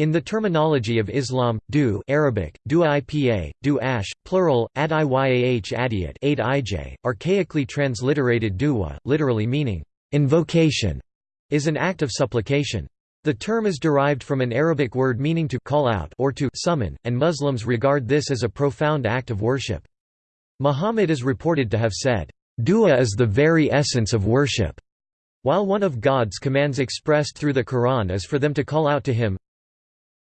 In the terminology of Islam, du Arabic, dua ipa, du ash, plural, adiyah adiyat ij, archaically transliterated dua, literally meaning, invocation, is an act of supplication. The term is derived from an Arabic word meaning to call out or to summon, and Muslims regard this as a profound act of worship. Muhammad is reported to have said, Dua is the very essence of worship. While one of God's commands expressed through the Quran is for them to call out to Him,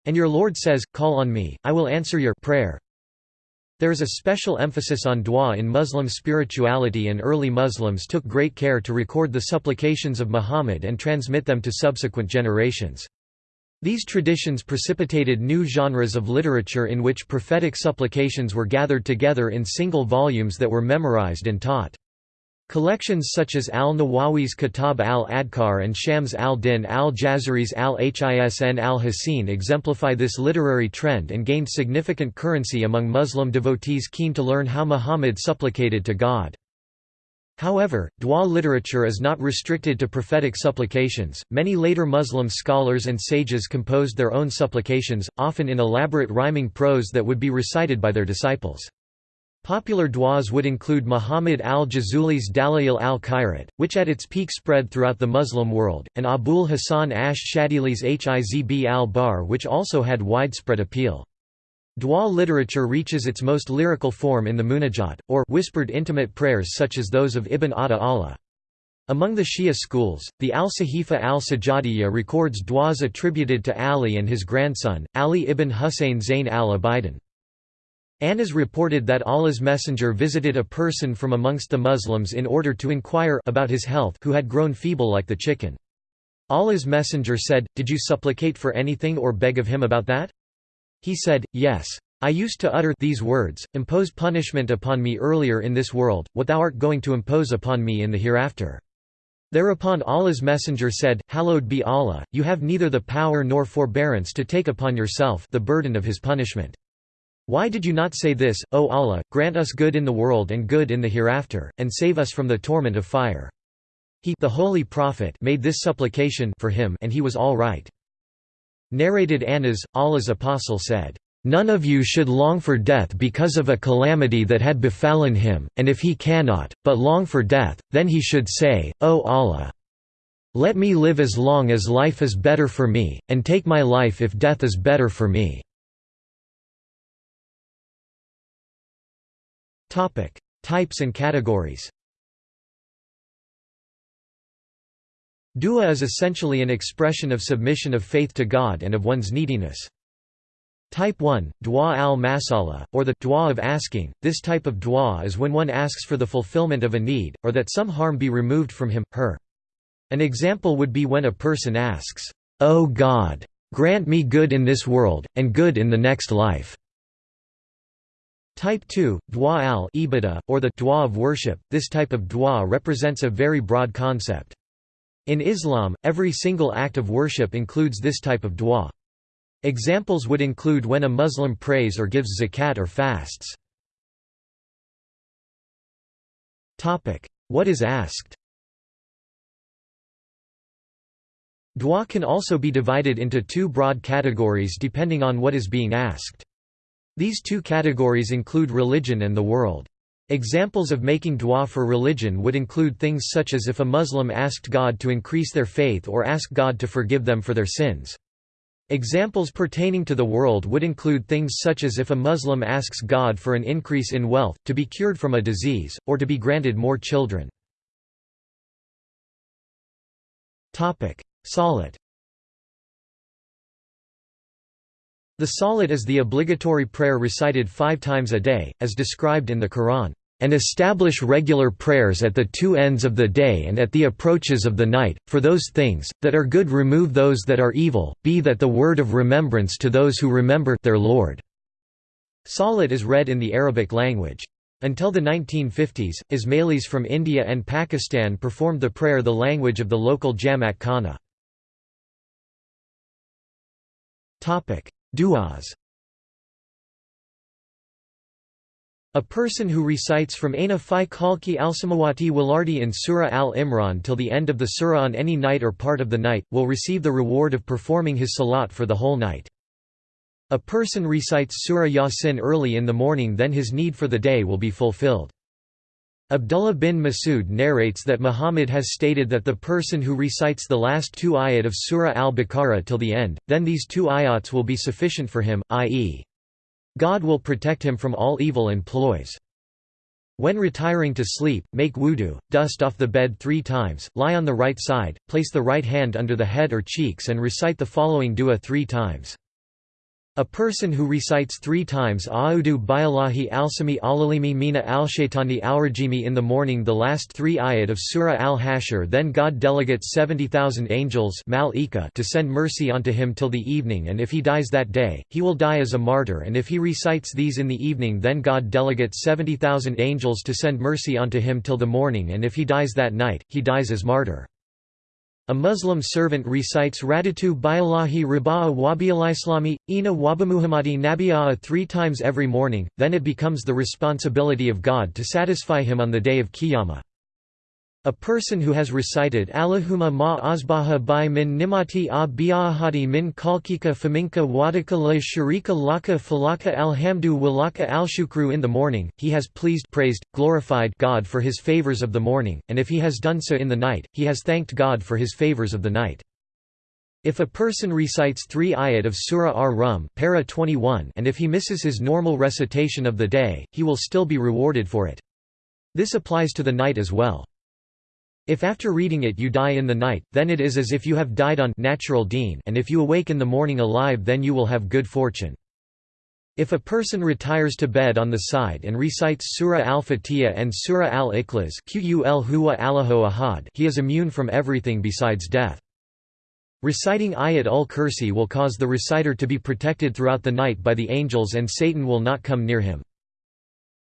and your Lord says, Call on me, I will answer your prayer. There is a special emphasis on dua in Muslim spirituality and early Muslims took great care to record the supplications of Muhammad and transmit them to subsequent generations. These traditions precipitated new genres of literature in which prophetic supplications were gathered together in single volumes that were memorized and taught. Collections such as al-Nawawi's Kitab al-Adkar and Shams al-Din al-Jazari's al-Hisn al-Hasin exemplify this literary trend and gained significant currency among Muslim devotees keen to learn how Muhammad supplicated to God. However, dua literature is not restricted to prophetic supplications. Many later Muslim scholars and sages composed their own supplications, often in elaborate rhyming prose that would be recited by their disciples. Popular du'as would include Muhammad al-Jazuli's Dalayil al-Khairat, which at its peak spread throughout the Muslim world, and Abul Hasan ash-Shadili's Hizb al-Bahr which also had widespread appeal. Dua literature reaches its most lyrical form in the munajat, or whispered intimate prayers such as those of Ibn Ata Allah. Among the Shia schools, the Al-Sahifa al-Sajadiyya records du'as attributed to Ali and his grandson, Ali ibn Husayn Zayn al-Abidin. Anas reported that Allah's messenger visited a person from amongst the Muslims in order to inquire about his health who had grown feeble like the chicken. Allah's messenger said, Did you supplicate for anything or beg of him about that? He said, Yes. I used to utter these words, impose punishment upon me earlier in this world, what thou art going to impose upon me in the hereafter. Thereupon Allah's messenger said, Hallowed be Allah, you have neither the power nor forbearance to take upon yourself the burden of his punishment. Why did you not say this, O Allah, grant us good in the world and good in the hereafter, and save us from the torment of fire? He the Holy Prophet made this supplication for him and he was all right. Narrated Anas, Allah's apostle said, "'None of you should long for death because of a calamity that had befallen him, and if he cannot, but long for death, then he should say, O Allah! Let me live as long as life is better for me, and take my life if death is better for me.' Topic: Types and categories. Dua is essentially an expression of submission of faith to God and of one's neediness. Type 1, dua al-masala, or the dua of asking. This type of dua is when one asks for the fulfillment of a need, or that some harm be removed from him, her. An example would be when a person asks, O God, grant me good in this world, and good in the next life. Type 2, dua al ibadah, or the dua of worship, this type of dua represents a very broad concept. In Islam, every single act of worship includes this type of dua. Examples would include when a Muslim prays or gives zakat or fasts. What is asked Dua can also be divided into two broad categories depending on what is being asked. These two categories include religion and the world. Examples of making dua for religion would include things such as if a Muslim asked God to increase their faith or ask God to forgive them for their sins. Examples pertaining to the world would include things such as if a Muslim asks God for an increase in wealth, to be cured from a disease, or to be granted more children. Salat The Salat is the obligatory prayer recited five times a day, as described in the Quran, "...and establish regular prayers at the two ends of the day and at the approaches of the night, for those things, that are good remove those that are evil, be that the word of remembrance to those who remember their Lord." Salat is read in the Arabic language. Until the 1950s, Ismailis from India and Pakistan performed the prayer the language of the local Jamaat Khana. Du'as A person who recites from Aina Khalki al-Samawati Walardi in Surah al-Imran till the end of the surah on any night or part of the night, will receive the reward of performing his salat for the whole night. A person recites Surah Yasin early in the morning then his need for the day will be fulfilled. Abdullah bin Masud narrates that Muhammad has stated that the person who recites the last two ayat of Surah al-Baqarah till the end, then these two ayats will be sufficient for him, i.e. God will protect him from all evil and ploys. When retiring to sleep, make wudu, dust off the bed three times, lie on the right side, place the right hand under the head or cheeks and recite the following dua three times. A person who recites three times A'udu bi'Allahi al-Sami alalimi mina al-Shaytani al-Rajimi in the morning the last three ayat of Surah al-Hashr then God delegates 70,000 angels to send mercy unto him till the evening and if he dies that day, he will die as a martyr and if he recites these in the evening then God delegates 70,000 angels to send mercy unto him till the morning and if he dies that night, he dies as martyr. A Muslim servant recites Radatu Bialahi Riba'a Wabialislami, Ina Wabamuhammadi Nabi'a three times every morning, then it becomes the responsibility of God to satisfy him on the day of Qiyamah. A person who has recited Allahumma ma asbaha bi min nimati a min kalkika faminka wadaka la sharika laka falaka alhamdu walaka alshukru in the morning, he has pleased praised, glorified God for his favors of the morning, and if he has done so in the night, he has thanked God for his favors of the night. If a person recites three ayat of Surah Ar-Rum para 21 and if he misses his normal recitation of the day, he will still be rewarded for it. This applies to the night as well. If after reading it you die in the night, then it is as if you have died on natural deen and if you awake in the morning alive then you will have good fortune. If a person retires to bed on the side and recites Surah Al-Fatiha and Surah Al-Ikhlas he is immune from everything besides death. Reciting Ayat ul-Kursi will cause the reciter to be protected throughout the night by the angels and Satan will not come near him.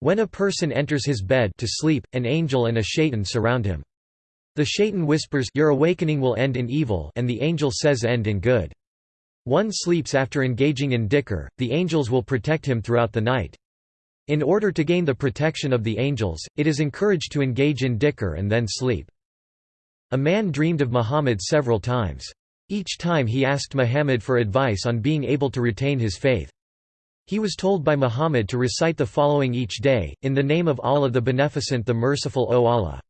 When a person enters his bed to sleep, an angel and a shaitan surround him. The shaitan whispers your awakening will end in evil and the angel says end in good. One sleeps after engaging in dhikr, the angels will protect him throughout the night. In order to gain the protection of the angels, it is encouraged to engage in dhikr and then sleep. A man dreamed of Muhammad several times. Each time he asked Muhammad for advice on being able to retain his faith. He was told by Muhammad to recite the following each day, in the name of Allah the Beneficent the Merciful O Allah.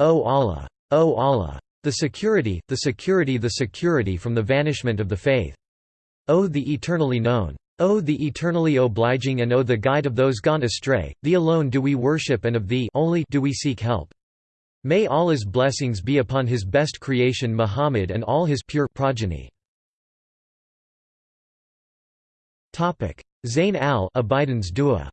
O Allah! O Allah! The security, the security the security from the vanishment of the faith. O the eternally known! O the eternally obliging and O the guide of those gone astray, Thee alone do we worship and of Thee only do we seek help. May Allah's blessings be upon His best creation Muhammad and all His pure progeny. Zayn al-Abidin's dua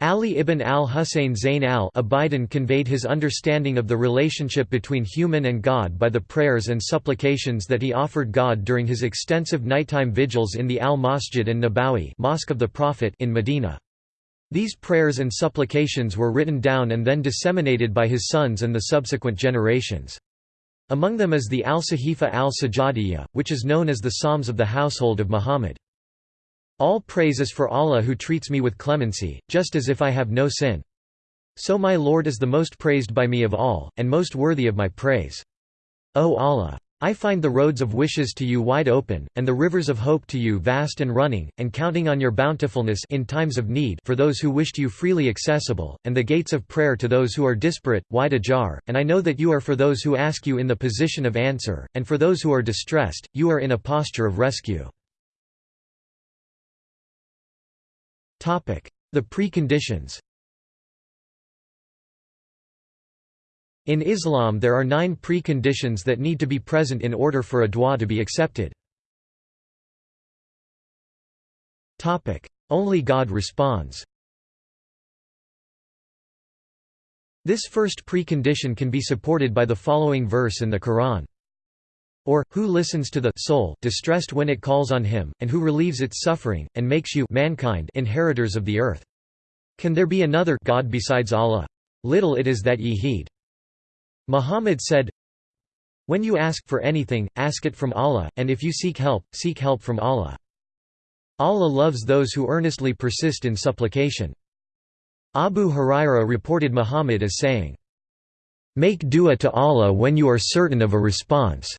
Ali ibn al-Husayn Zayn al-Abidin conveyed his understanding of the relationship between human and God by the prayers and supplications that he offered God during his extensive nighttime vigils in the Al-Masjid an-Nabawi Mosque of the Prophet in Medina. These prayers and supplications were written down and then disseminated by his sons and the subsequent generations. Among them is the Al-Sahifa al-Sajadiyya, which is known as the Psalms of the household of Muhammad. All praise is for Allah who treats me with clemency, just as if I have no sin. So my Lord is the most praised by me of all, and most worthy of my praise. O Allah! I find the roads of wishes to you wide open, and the rivers of hope to you vast and running, and counting on your bountifulness in times of need for those who wished you freely accessible, and the gates of prayer to those who are disparate, wide ajar, and I know that you are for those who ask you in the position of answer, and for those who are distressed, you are in a posture of rescue. The preconditions In Islam there are nine preconditions that need to be present in order for a dua to be accepted. Only God responds This first precondition can be supported by the following verse in the Quran. Or, who listens to the soul distressed when it calls on him, and who relieves its suffering, and makes you mankind inheritors of the earth. Can there be another God besides Allah? Little it is that ye heed. Muhammad said, When you ask for anything, ask it from Allah, and if you seek help, seek help from Allah. Allah loves those who earnestly persist in supplication. Abu Huraira reported Muhammad as saying, Make dua to Allah when you are certain of a response.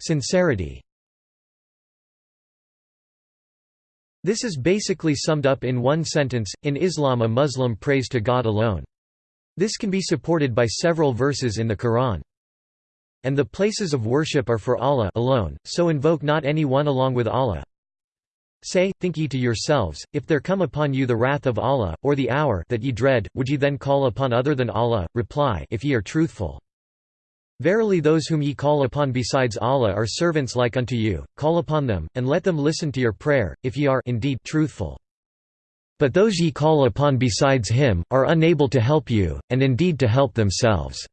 Sincerity This is basically summed up in one sentence, in Islam a Muslim prays to God alone. This can be supported by several verses in the Quran. And the places of worship are for Allah alone, so invoke not any one along with Allah. Say, think ye to yourselves, if there come upon you the wrath of Allah, or the hour that ye dread, would ye then call upon other than Allah? Reply, if ye are truthful. Verily those whom ye call upon besides Allah are servants like unto you, call upon them, and let them listen to your prayer, if ye are indeed truthful. But those ye call upon besides him, are unable to help you, and indeed to help themselves.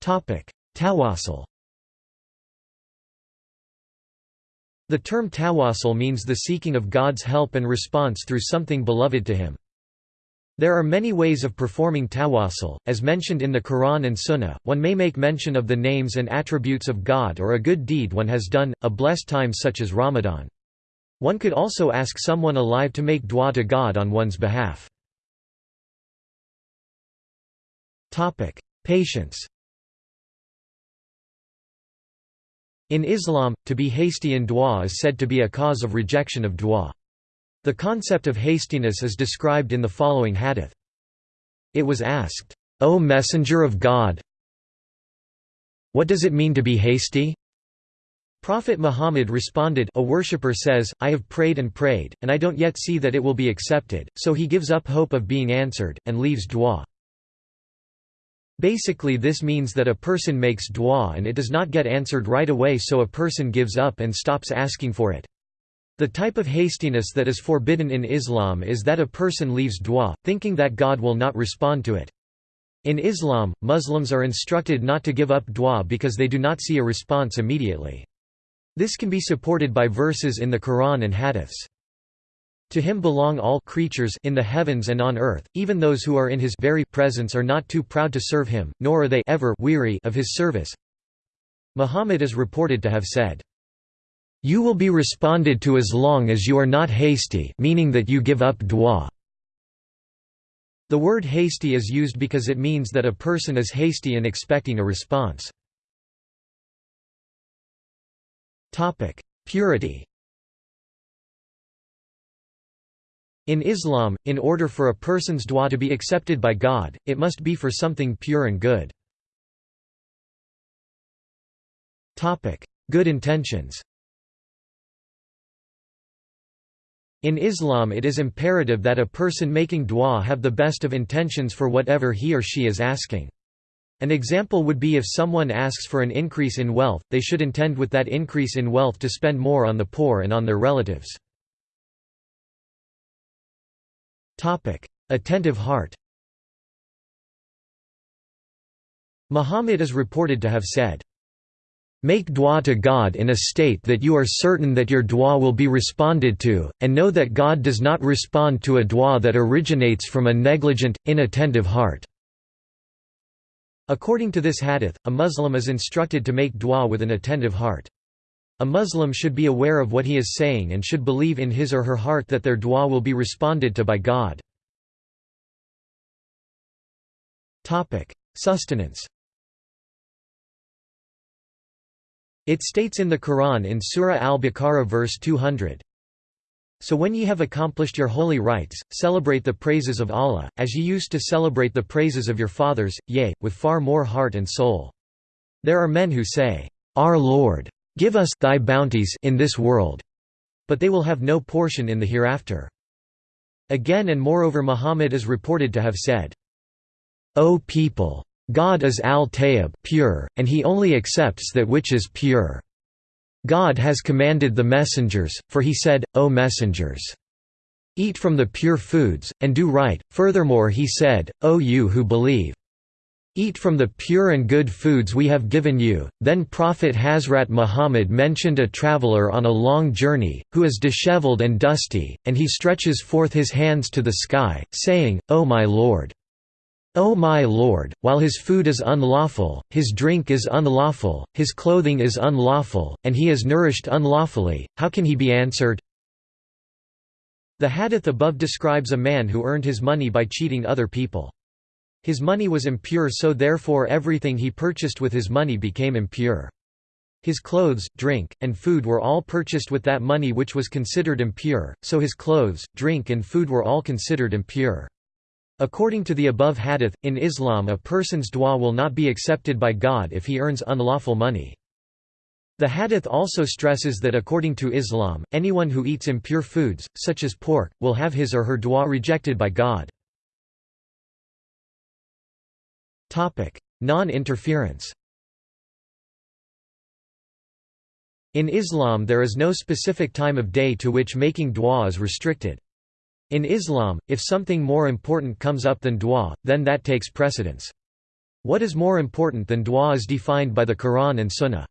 Tawassul The term tawassul means the seeking of God's help and response through something beloved to him. There are many ways of performing tawassul, as mentioned in the Quran and Sunnah. One may make mention of the names and attributes of God or a good deed one has done, a blessed time such as Ramadan. One could also ask someone alive to make dua to God on one's behalf. Patience In Islam, to be hasty in dua is said to be a cause of rejection of dua. The concept of hastiness is described in the following hadith. It was asked, O Messenger of God, what does it mean to be hasty? Prophet Muhammad responded a worshipper says, I have prayed and prayed, and I don't yet see that it will be accepted, so he gives up hope of being answered, and leaves dua. Basically this means that a person makes dua and it does not get answered right away so a person gives up and stops asking for it. The type of hastiness that is forbidden in Islam is that a person leaves dua, thinking that God will not respond to it. In Islam, Muslims are instructed not to give up dua because they do not see a response immediately. This can be supported by verses in the Quran and hadiths. To him belong all creatures in the heavens and on earth, even those who are in his very presence are not too proud to serve him, nor are they ever weary of his service. Muhammad is reported to have said, you will be responded to as long as you are not hasty meaning that you give up dua. The word hasty is used because it means that a person is hasty in expecting a response. Purity In Islam, in order for a person's dua to be accepted by God, it must be for something pure and good. Good intentions In Islam it is imperative that a person making dua have the best of intentions for whatever he or she is asking. An example would be if someone asks for an increase in wealth, they should intend with that increase in wealth to spend more on the poor and on their relatives. Attentive heart Muhammad is reported to have said, Make dua to God in a state that you are certain that your dua will be responded to, and know that God does not respond to a dua that originates from a negligent, inattentive heart." According to this hadith, a Muslim is instructed to make dua with an attentive heart. A Muslim should be aware of what he is saying and should believe in his or her heart that their dua will be responded to by God. Sustenance It states in the Quran in Surah Al-Baqarah verse 200, So when ye have accomplished your holy rites, celebrate the praises of Allah, as ye used to celebrate the praises of your fathers, yea, with far more heart and soul. There are men who say, Our Lord, give us thy bounties in this world, but they will have no portion in the hereafter. Again and moreover Muhammad is reported to have said, O people! God is al-Tayyib pure, and he only accepts that which is pure. God has commanded the messengers, for he said, O messengers! Eat from the pure foods, and do right, furthermore he said, O you who believe! Eat from the pure and good foods we have given you. Then Prophet Hazrat Muhammad mentioned a traveler on a long journey, who is disheveled and dusty, and he stretches forth his hands to the sky, saying, O my Lord! O my Lord, while his food is unlawful, his drink is unlawful, his clothing is unlawful, and he is nourished unlawfully, how can he be answered? The hadith above describes a man who earned his money by cheating other people. His money was impure so therefore everything he purchased with his money became impure. His clothes, drink, and food were all purchased with that money which was considered impure, so his clothes, drink and food were all considered impure. According to the above hadith, in Islam a person's dua will not be accepted by God if he earns unlawful money. The hadith also stresses that according to Islam, anyone who eats impure foods, such as pork, will have his or her dua rejected by God. Non-interference In Islam there is no specific time of day to which making dua is restricted. In Islam, if something more important comes up than dua, then that takes precedence. What is more important than dua is defined by the Quran and Sunnah.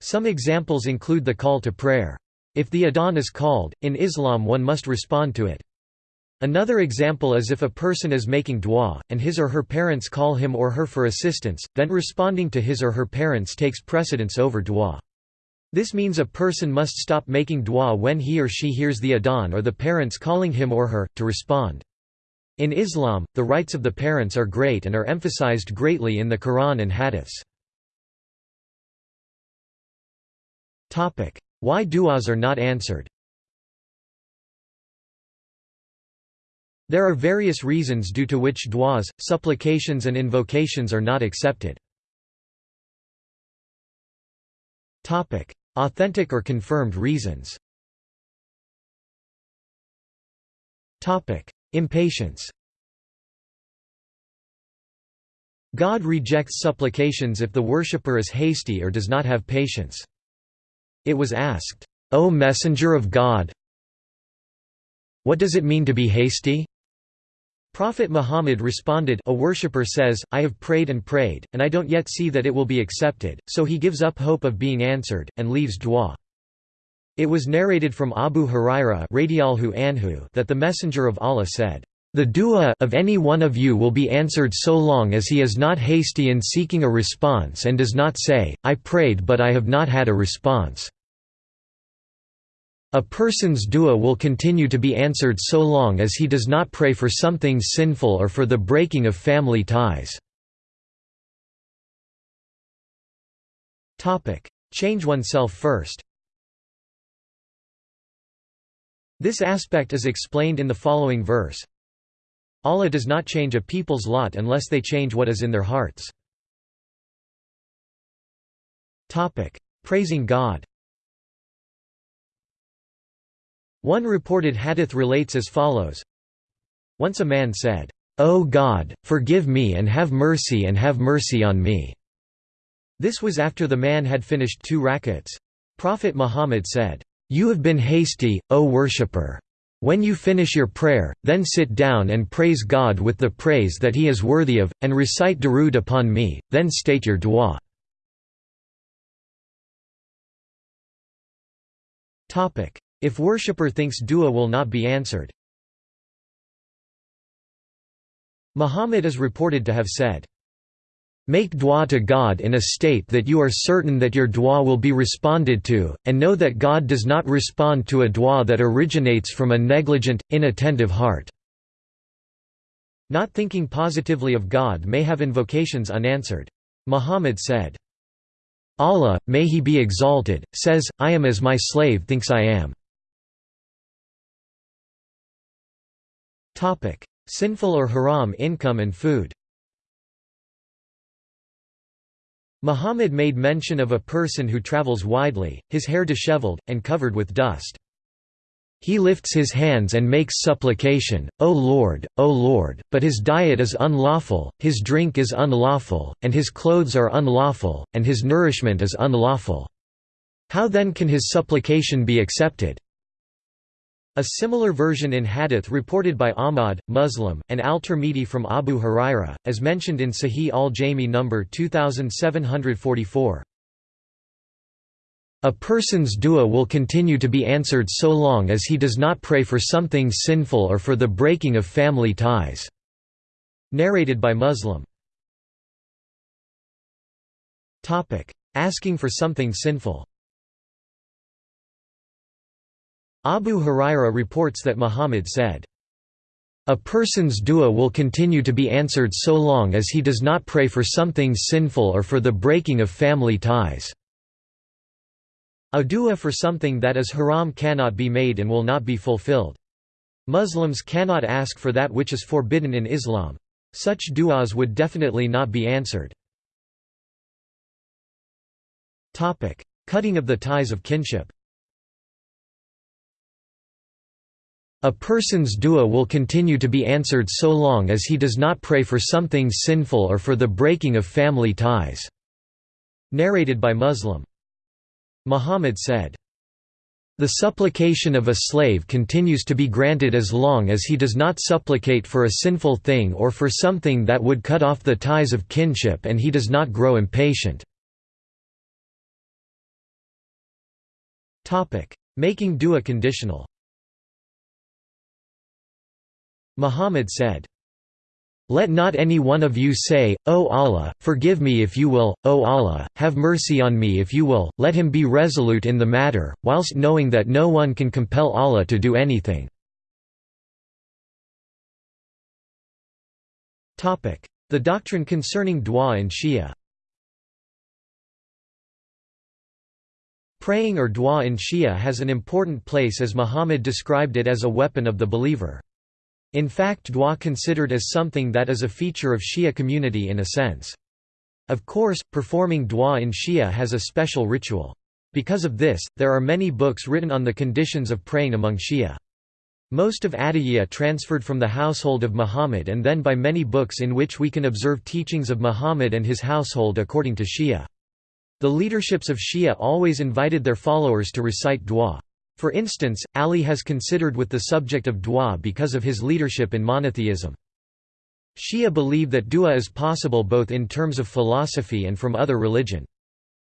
Some examples include the call to prayer. If the adhan is called, in Islam one must respond to it. Another example is if a person is making dua, and his or her parents call him or her for assistance, then responding to his or her parents takes precedence over dua. This means a person must stop making dua when he or she hears the adhan or the parents calling him or her, to respond. In Islam, the rights of the parents are great and are emphasized greatly in the Quran and hadiths. Why du'as are not answered There are various reasons due to which du'as, supplications and invocations are not accepted. Authentic or confirmed reasons Impatience God rejects supplications if the worshipper is hasty or does not have patience. It was asked, O Messenger of God, what does it mean to be hasty? Prophet Muhammad responded a worshipper says, I have prayed and prayed, and I don't yet see that it will be accepted, so he gives up hope of being answered, and leaves dua. It was narrated from Abu Huraira that the Messenger of Allah said, "...the dua of any one of you will be answered so long as he is not hasty in seeking a response and does not say, I prayed but I have not had a response." A person's dua will continue to be answered so long as he does not pray for something sinful or for the breaking of family ties. Change oneself first This aspect is explained in the following verse. Allah does not change a people's lot unless they change what is in their hearts. Praising God One reported hadith relates as follows Once a man said, O God, forgive me and have mercy and have mercy on me. This was after the man had finished two rakats. Prophet Muhammad said, You have been hasty, O worshipper. When you finish your prayer, then sit down and praise God with the praise that he is worthy of, and recite durood upon me, then state your dua. If worshipper thinks dua will not be answered. Muhammad is reported to have said, Make dua to God in a state that you are certain that your dua will be responded to, and know that God does not respond to a dua that originates from a negligent, inattentive heart." Not thinking positively of God may have invocations unanswered. Muhammad said, Allah, may he be exalted, says, I am as my slave thinks I am. Sinful or haram income and food Muhammad made mention of a person who travels widely, his hair disheveled, and covered with dust. He lifts his hands and makes supplication, O Lord, O Lord, but his diet is unlawful, his drink is unlawful, and his clothes are unlawful, and his nourishment is unlawful. How then can his supplication be accepted? A similar version in hadith reported by Ahmad, Muslim, and al-Tirmidhi from Abu Huraira, as mentioned in Sahih al-Jami no. 2744. A person's dua will continue to be answered so long as he does not pray for something sinful or for the breaking of family ties." Narrated by Muslim. Asking for something sinful Abu Huraira reports that Muhammad said, A person's dua will continue to be answered so long as he does not pray for something sinful or for the breaking of family ties. A dua for something that is haram cannot be made and will not be fulfilled. Muslims cannot ask for that which is forbidden in Islam. Such du'as would definitely not be answered. Cutting of the ties of kinship A person's dua will continue to be answered so long as he does not pray for something sinful or for the breaking of family ties." Narrated by Muslim. Muhammad said, The supplication of a slave continues to be granted as long as he does not supplicate for a sinful thing or for something that would cut off the ties of kinship and he does not grow impatient. Making dua conditional Muhammad said, let not any one of you say, O Allah, forgive me if you will, O Allah, have mercy on me if you will, let him be resolute in the matter, whilst knowing that no one can compel Allah to do anything. The doctrine concerning dua in Shia Praying or dua in Shia has an important place as Muhammad described it as a weapon of the believer. In fact dua considered as something that is a feature of Shia community in a sense. Of course, performing dua in Shia has a special ritual. Because of this, there are many books written on the conditions of praying among Shia. Most of Adiyya transferred from the household of Muhammad and then by many books in which we can observe teachings of Muhammad and his household according to Shia. The leaderships of Shia always invited their followers to recite dua. For instance, Ali has considered with the subject of dua because of his leadership in monotheism. Shia believe that dua is possible both in terms of philosophy and from other religion.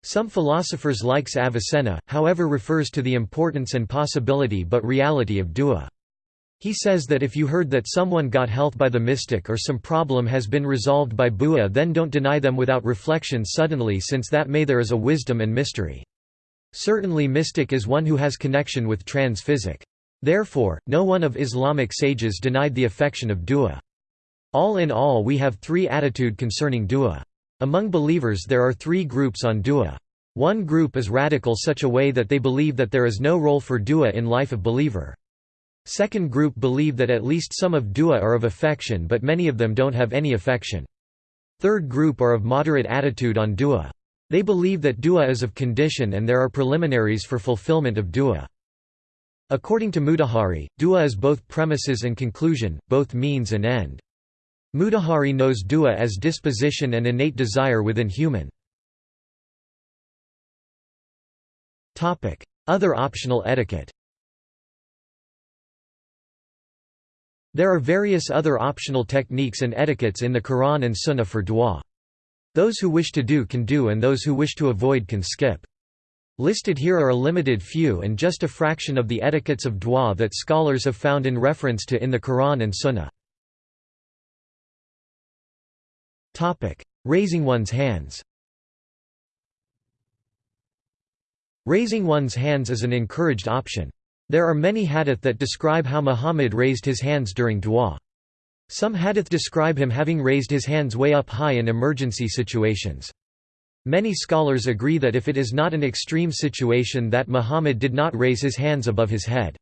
Some philosophers like Avicenna, however refers to the importance and possibility but reality of dua. He says that if you heard that someone got health by the mystic or some problem has been resolved by dua then don't deny them without reflection suddenly since that may there is a wisdom and mystery. Certainly mystic is one who has connection with trans-physic. Therefore, no one of Islamic sages denied the affection of dua. All in all we have three attitude concerning dua. Among believers there are three groups on dua. One group is radical such a way that they believe that there is no role for dua in life of believer. Second group believe that at least some of dua are of affection but many of them don't have any affection. Third group are of moderate attitude on dua. They believe that dua is of condition and there are preliminaries for fulfillment of dua. According to Mutahari, dua is both premises and conclusion, both means and end. Mutahari knows dua as disposition and innate desire within human. Other optional etiquette There are various other optional techniques and etiquettes in the Quran and Sunnah for dua. Those who wish to do can do and those who wish to avoid can skip. Listed here are a limited few and just a fraction of the etiquettes of dua that scholars have found in reference to in the Quran and Sunnah. Raising one's hands Raising one's hands is an encouraged option. There are many hadith that describe how Muhammad raised his hands during dua. Some hadith describe him having raised his hands way up high in emergency situations. Many scholars agree that if it is not an extreme situation that Muhammad did not raise his hands above his head.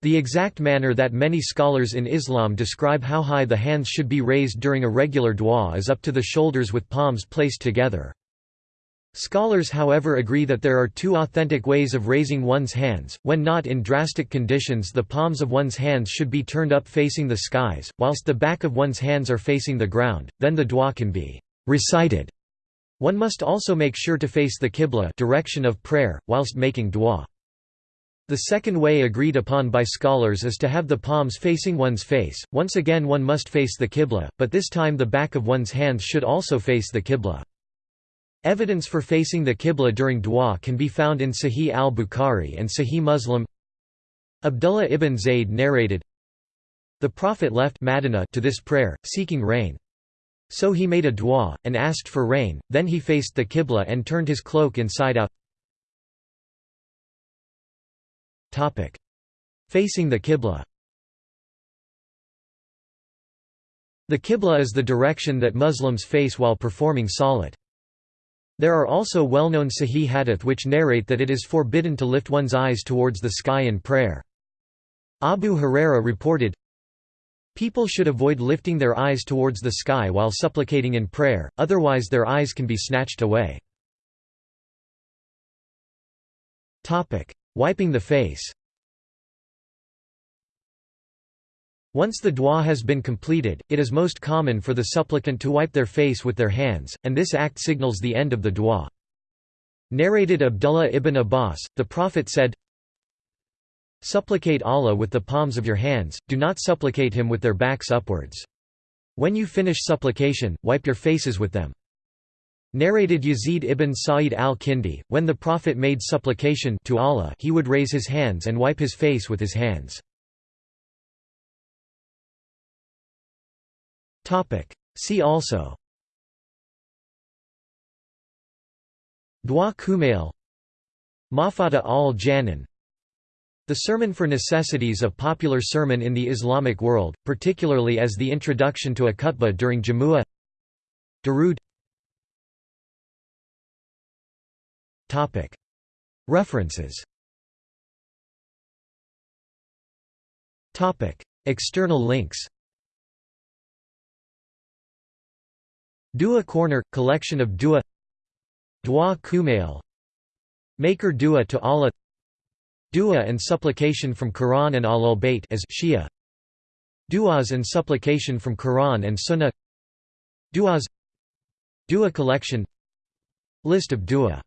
The exact manner that many scholars in Islam describe how high the hands should be raised during a regular dua is up to the shoulders with palms placed together. Scholars however agree that there are two authentic ways of raising one's hands, when not in drastic conditions the palms of one's hands should be turned up facing the skies, whilst the back of one's hands are facing the ground, then the dua can be recited. One must also make sure to face the qibla direction of prayer, whilst making dua. The second way agreed upon by scholars is to have the palms facing one's face, once again one must face the qibla, but this time the back of one's hands should also face the qibla. Evidence for facing the Qibla during dua can be found in Sahih al-Bukhari and Sahih Muslim. Abdullah ibn Zayd narrated, The Prophet left Madinah to this prayer, seeking rain. So he made a dua, and asked for rain, then he faced the Qibla and turned his cloak inside out. Facing the Qibla The Qibla is the direction that Muslims face while performing salat. There are also well-known Sahih hadith which narrate that it is forbidden to lift one's eyes towards the sky in prayer. Abu Huraira reported, People should avoid lifting their eyes towards the sky while supplicating in prayer, otherwise their eyes can be snatched away. Wiping the face Once the dua has been completed, it is most common for the supplicant to wipe their face with their hands, and this act signals the end of the dua. Narrated Abdullah ibn Abbas, the Prophet said, Supplicate Allah with the palms of your hands, do not supplicate Him with their backs upwards. When you finish supplication, wipe your faces with them. Narrated Yazid ibn Sa'id al-Kindi, when the Prophet made supplication to Allah he would raise his hands and wipe his face with his hands. See also. Dua Kumail. Mafatih al-Jinan The Sermon for Necessities a popular sermon in the Islamic world, particularly as the introduction to a khutbah during Jamu'ah Darood. References. External links Dua Corner – collection of dua. Dua Kumail. Maker dua to Allah. Dua and supplication from Quran and Ahlul-Bayt as Shia. Duas and supplication from Quran and Sunnah. Duas. Dua collection. List of dua